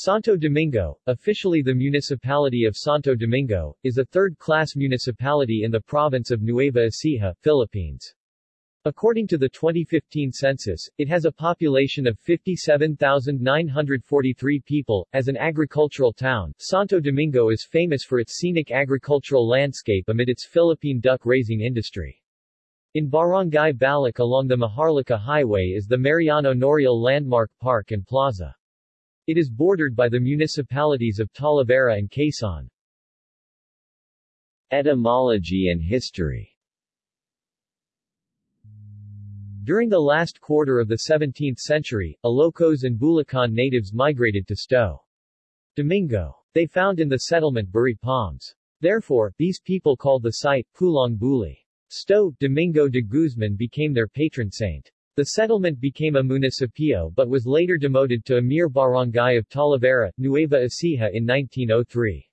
Santo Domingo, officially the municipality of Santo Domingo, is a third-class municipality in the province of Nueva Ecija, Philippines. According to the 2015 census, it has a population of 57,943 people. As an agricultural town, Santo Domingo is famous for its scenic agricultural landscape amid its Philippine duck-raising industry. In Barangay Balic along the Maharlika Highway is the Mariano Noriel Landmark Park and Plaza. It is bordered by the municipalities of Talavera and Quezon. Etymology and history During the last quarter of the 17th century, Ilocos and Bulacan natives migrated to Sto. Domingo. They found in the settlement buri palms. Therefore, these people called the site Pulang Buli. Sto. Domingo de Guzman became their patron saint. The settlement became a municipio but was later demoted to a mere barangay of Talavera, Nueva Ecija in 1903.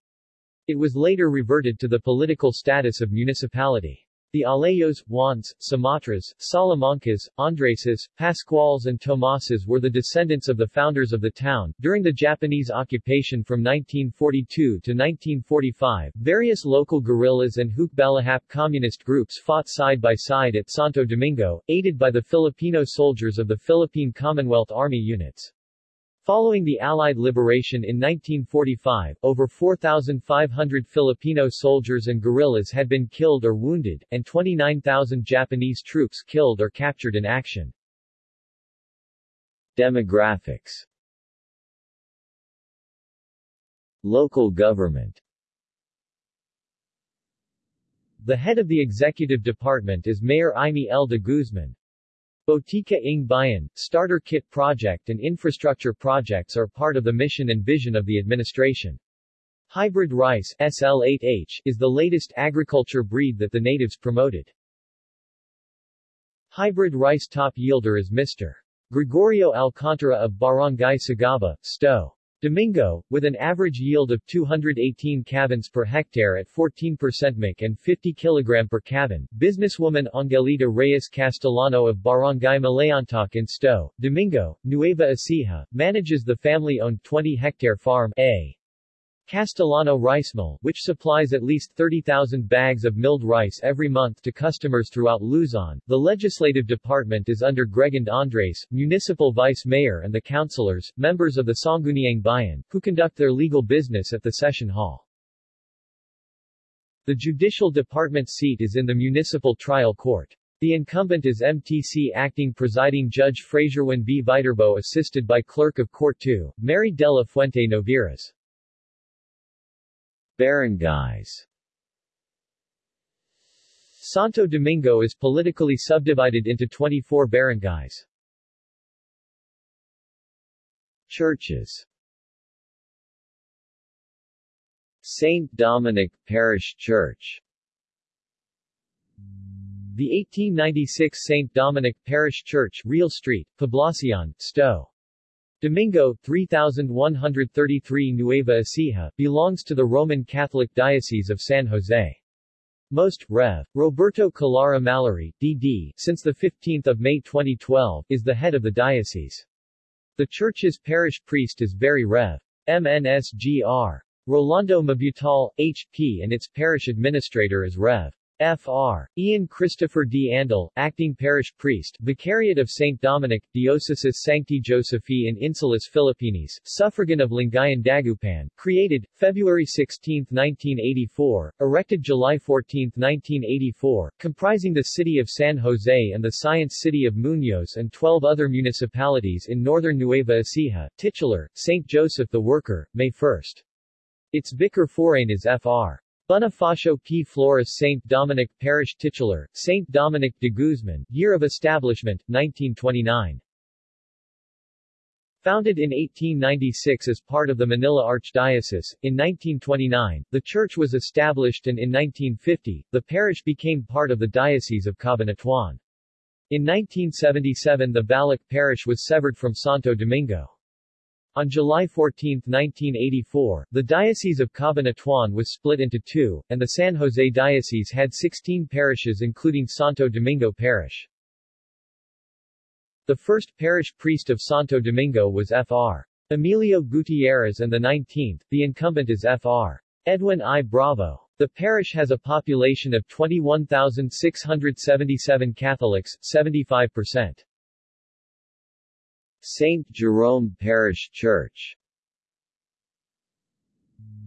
It was later reverted to the political status of municipality. The Alayos, Juans, Sumatras, Salamancas, Andreses, Pascuals and Tomases were the descendants of the founders of the town. During the Japanese occupation from 1942 to 1945, various local guerrillas and Hukbalahap communist groups fought side by side at Santo Domingo, aided by the Filipino soldiers of the Philippine Commonwealth Army units. Following the Allied liberation in 1945, over 4,500 Filipino soldiers and guerrillas had been killed or wounded, and 29,000 Japanese troops killed or captured in action. Demographics Local government The head of the executive department is Mayor Imee L. de Guzman. Botica ng Bayan, Starter Kit Project and infrastructure projects are part of the mission and vision of the administration. Hybrid rice SL8H is the latest agriculture breed that the natives promoted. Hybrid rice top yielder is Mr. Gregorio Alcantara of Barangay Sagaba, Sto. Domingo, with an average yield of 218 cavans per hectare at 14% MIC and 50 kg per cavan, businesswoman Angelita Reyes Castellano of Barangay Malayantoc in Sto. Domingo, Nueva Ecija, manages the family-owned 20-hectare farm A. Castellano Rice Mill, which supplies at least 30,000 bags of milled rice every month to customers throughout Luzon. The legislative department is under Gregand Andres, municipal vice mayor and the councilors, members of the Sangguniang Bayan, who conduct their legal business at the session hall. The judicial department seat is in the municipal trial court. The incumbent is MTC Acting Presiding Judge Fraserwin B. Viterbo assisted by Clerk of Court 2, Mary Della Fuente Noviras. Barangays Santo Domingo is politically subdivided into 24 barangays. Churches St. Dominic Parish Church The 1896 St. Dominic Parish Church, Real Street, Poblacion, Sto. Domingo, 3133 Nueva Ecija, belongs to the Roman Catholic Diocese of San Jose. Most, Rev. Roberto Calara Mallari, D.D., since 15 May 2012, is the head of the diocese. The church's parish priest is Very Rev. MNSGR. Rolando Mabutal, H.P. and its parish administrator is Rev. Fr. Ian Christopher D. Andal, acting parish priest, Vicariate of St. Dominic, Diocesis Sancti Josephi in Insulas Philippines, suffragan of Lingayen Dagupan, created, February 16, 1984, erected July 14, 1984, comprising the city of San Jose and the Science City of Muñoz and 12 other municipalities in northern Nueva Ecija, titular, St. Joseph the Worker, May 1. Its vicar forane is Fr. Bonifacio P. Flores St. Dominic Parish Titular, St. Dominic de Guzman, Year of Establishment, 1929. Founded in 1896 as part of the Manila Archdiocese, in 1929, the church was established and in 1950, the parish became part of the Diocese of Cabanatuan. In 1977 the Balic parish was severed from Santo Domingo. On July 14, 1984, the Diocese of Cabanatuan was split into two, and the San Jose Diocese had 16 parishes including Santo Domingo Parish. The first parish priest of Santo Domingo was Fr. Emilio Gutierrez and the 19th, the incumbent is Fr. Edwin I. Bravo. The parish has a population of 21,677 Catholics, 75%. St. Jerome Parish Church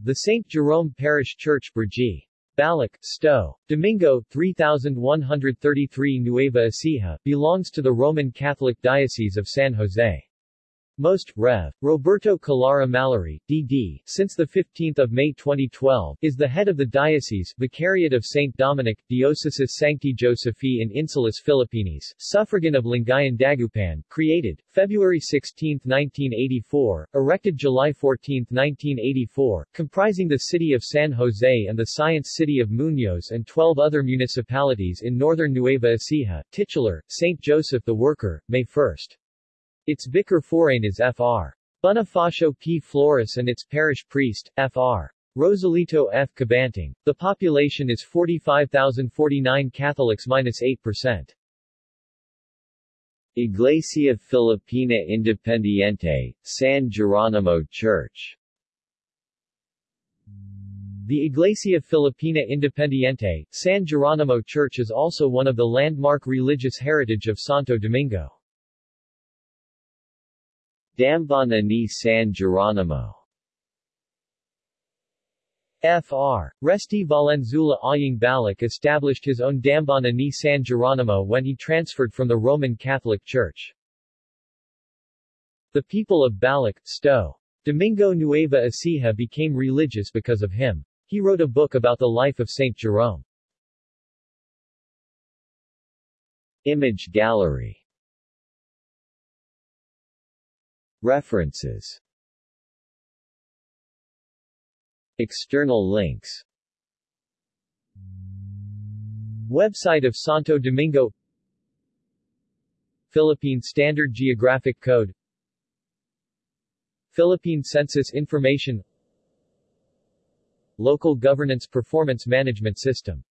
The St. Jerome Parish Church, Brgy. Balac, Sto. Domingo, 3133 Nueva Ecija, belongs to the Roman Catholic Diocese of San Jose. Most, Rev. Roberto Calara Mallari, D.D., since 15 May 2012, is the head of the diocese, Vicariate of St. Dominic, Diocesis Sancti Josephi in Insulas Filipinas, suffragan of Lingayen Dagupan, created, February 16, 1984, erected July 14, 1984, comprising the city of San Jose and the Science City of Muñoz and 12 other municipalities in northern Nueva Ecija, titular, St. Joseph the Worker, May 1. Its vicar forane is Fr. Bonifacio P. Flores and its parish priest, Fr. Rosalito F. Cabanting. The population is 45,049 Catholics minus 8%. Iglesia Filipina Independiente, San Geronimo Church The Iglesia Filipina Independiente, San Geronimo Church is also one of the landmark religious heritage of Santo Domingo. Dambana ni San Geronimo Fr. Resti Valenzuela Aying Balac established his own Dambana ni San Geronimo when he transferred from the Roman Catholic Church. The people of Balac, Sto. Domingo Nueva Ecija became religious because of him. He wrote a book about the life of Saint Jerome. Image gallery References. External links. Website of Santo Domingo. Philippine Standard Geographic Code. Philippine Census Information. Local Governance Performance Management System